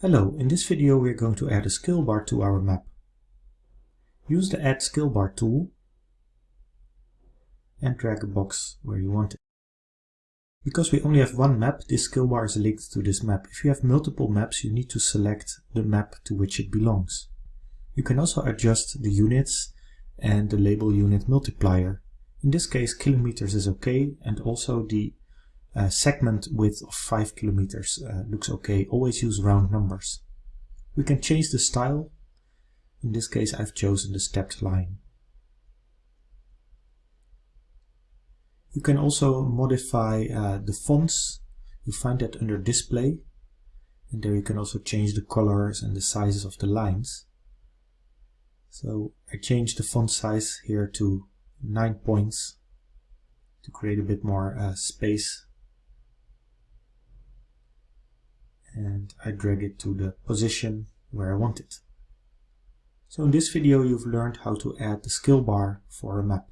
Hello, in this video we are going to add a scale bar to our map. Use the Add Scale Bar tool and drag a box where you want it. Because we only have one map, this scale bar is linked to this map. If you have multiple maps, you need to select the map to which it belongs. You can also adjust the units and the label unit multiplier. In this case, kilometers is okay, and also the uh, segment width of 5 kilometers uh, looks okay. Always use round numbers. We can change the style. In this case, I've chosen the stepped line. You can also modify uh, the fonts. You find that under display. And there you can also change the colors and the sizes of the lines. So I changed the font size here to 9 points to create a bit more uh, space. And I drag it to the position where I want it. So in this video you've learned how to add the scale bar for a map.